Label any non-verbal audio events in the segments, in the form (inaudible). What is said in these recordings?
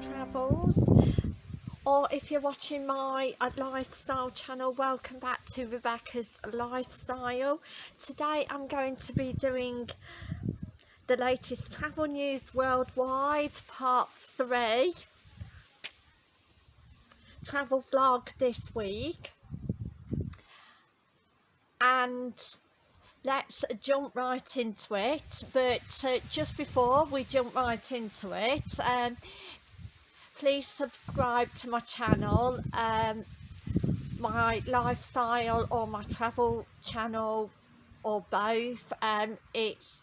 Travels. Or if you're watching my uh, lifestyle channel welcome back to Rebecca's Lifestyle. Today I'm going to be doing the latest travel news worldwide part 3 travel vlog this week. And let's jump right into it. But uh, just before we jump right into it um, please subscribe to my channel um, my lifestyle or my travel channel or both. And um, it's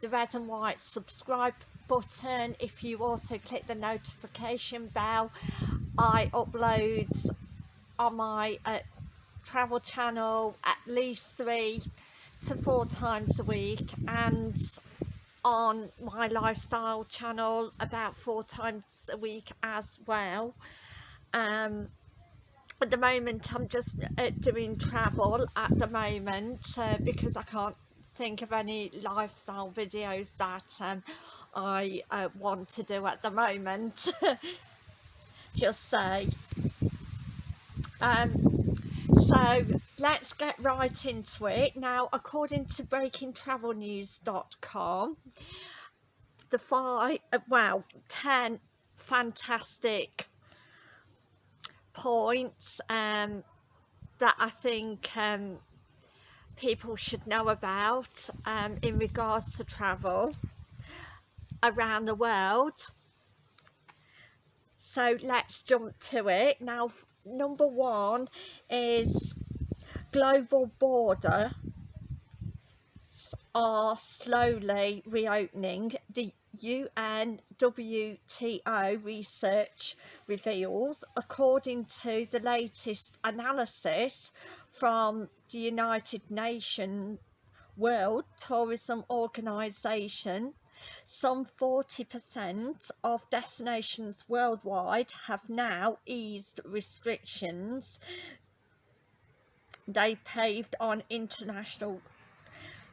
the red and white subscribe button. If you also click the notification bell I upload on my uh, travel channel at least three to four times a week. And on my lifestyle channel about four times a week as well. Um, at the moment I'm just uh, doing travel at the moment uh, because I can't think of any lifestyle videos that um, I uh, want to do at the moment. (laughs) Just say. Um, so let's get right into it. Now according to breakingtravelnews.com the five uh, well 10 fantastic points um, that I think um, people should know about um, in regards to travel around the world. So let's jump to it. Now number one is global border are slowly reopening. The UNWTO research reveals, according to the latest analysis from the United Nations World Tourism Organization, some 40% of destinations worldwide have now eased restrictions. They paved on international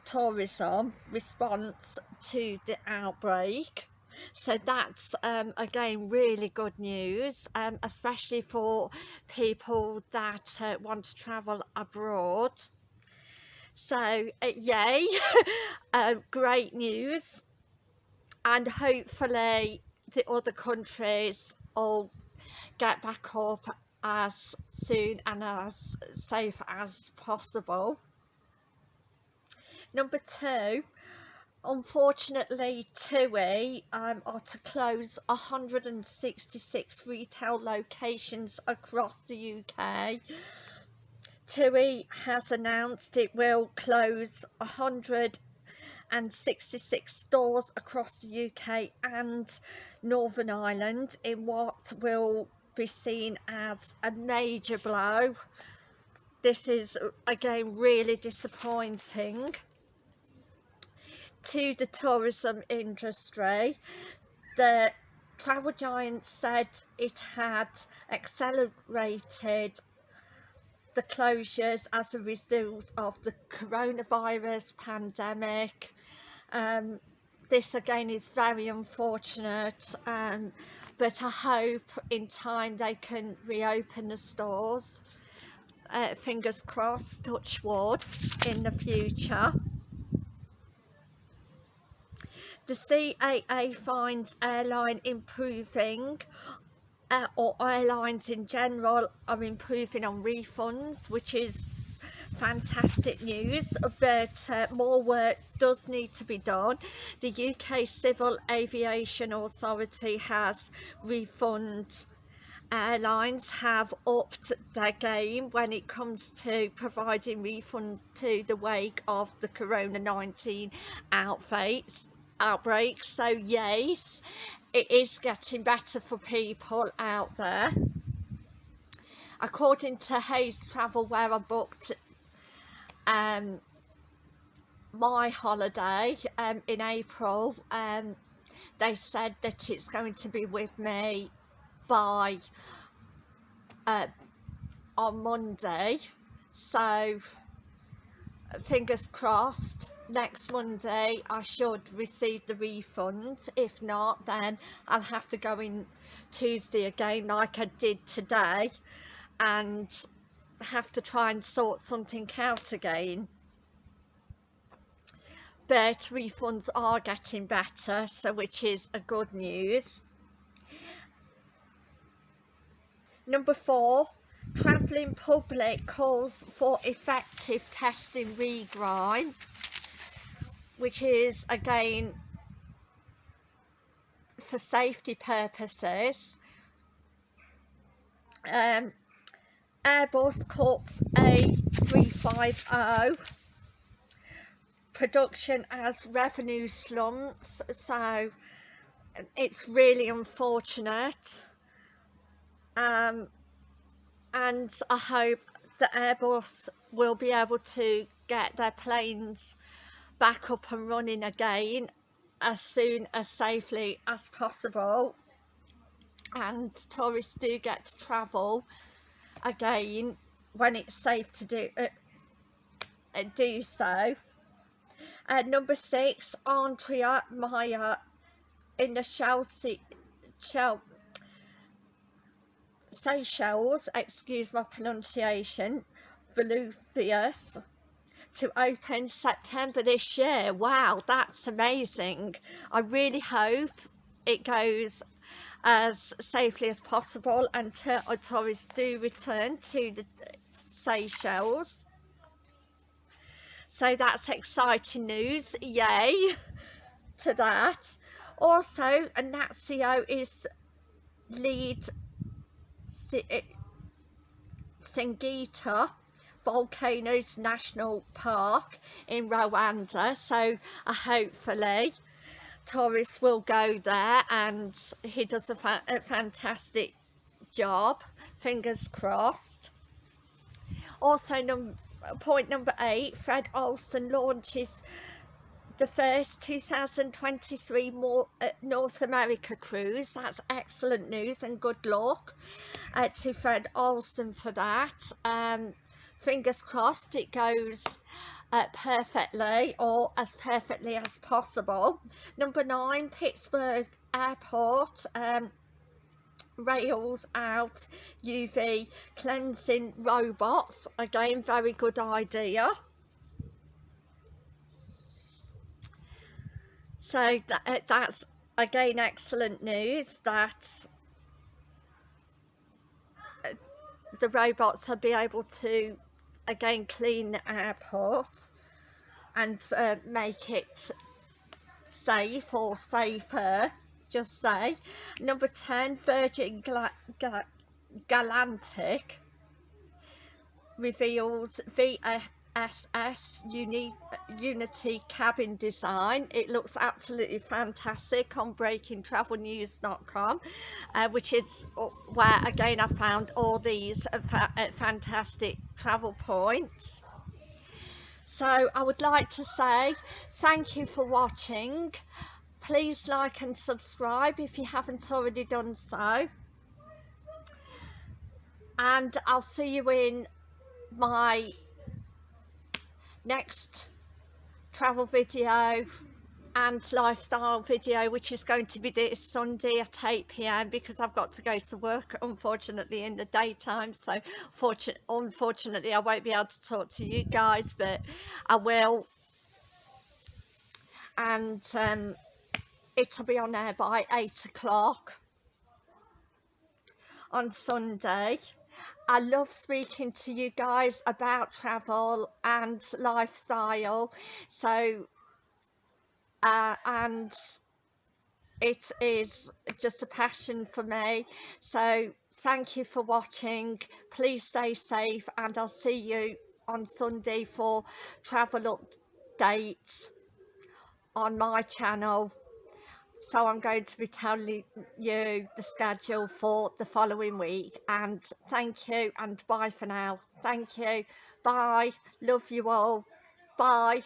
tourism response to the outbreak. So that's um, again really good news um, especially for people that uh, want to travel abroad. So uh, yay. (laughs) Uh, great news and hopefully the other countries will get back up as soon and as safe as possible. Number two, unfortunately TUI um, are to close 166 retail locations across the UK. TUI has announced it will close 166 stores across the UK and Northern Ireland in what will be seen as a major blow. This is again really disappointing to the tourism industry. The travel giant said it had accelerated the closures as a result of the coronavirus pandemic. Um, this again is very unfortunate um, but I hope in time they can reopen the stores. Uh, fingers crossed touch wood in the future. The CAA finds airline improving uh, or airlines in general are improving on refunds which is fantastic news but uh, more work does need to be done. The UK Civil Aviation Authority has refund airlines have upped their game when it comes to providing refunds to the wake of the corona-19 outbreaks outbreaks. So yes it is getting better for people out there. According to Hays Travel where I booked um, my holiday um, in April um, they said that it's going to be with me by uh, on Monday. So fingers crossed next Monday I should receive the refund. If not then I'll have to go in Tuesday again like I did today. And have to try and sort something out again. But refunds are getting better so which is a good news. Number four travelling public calls for effective testing regrime which is again for safety purposes. Um, Airbus Corps A350 production as revenue slumps so it's really unfortunate. Um, and I hope that Airbus will be able to get their planes back up and running again as soon as safely as possible. And tourists do get to travel again when it's safe to do uh, uh, do so uh, number six Andrea Meyer in the Chelsea Chel Seychelles excuse my pronunciation Volubilis to open September this year. Wow, that's amazing. I really hope it goes as safely as possible until tourists do return to the Seychelles. So that's exciting news, yay (laughs) to that. Also, Natio is lead Singita Volcanoes National Park in Rwanda so uh, hopefully tourists will go there and he does a, fa a fantastic job fingers crossed also num point number eight Fred Olsen launches the first 2023 more, uh, North America cruise. That's excellent news and good luck uh, to Fred Olsen for that. Um, fingers crossed it goes uh, perfectly or as perfectly as possible. Number nine, Pittsburgh Airport. Um, rails out UV cleansing robots again very good idea so that, uh, that's again excellent news that uh, the robots will be able to again clean the airport and uh, make it safe or safer just say. Number 10 Virgin Gal Gal Galactic reveals VSS Uni Unity cabin design. It looks absolutely fantastic on breakingtravelnews.com uh, which is where again I found all these uh, fa uh, fantastic travel points. So I would like to say thank you for watching. Please like and subscribe if you haven't already done so. And I'll see you in my next travel video and lifestyle video which is going to be this Sunday at 8pm because I've got to go to work unfortunately in the daytime. So unfortunately I won't be able to talk to you guys but I will. And um, it'll be on there by 8 o'clock on Sunday I love speaking to you guys about travel and lifestyle. So uh, and it is just a passion for me. So thank you for watching. Please stay safe and I'll see you on Sunday for travel updates on my channel so I'm going to be telling you the schedule for the following week. And thank you and bye for now. Thank you. Bye. Love you all. Bye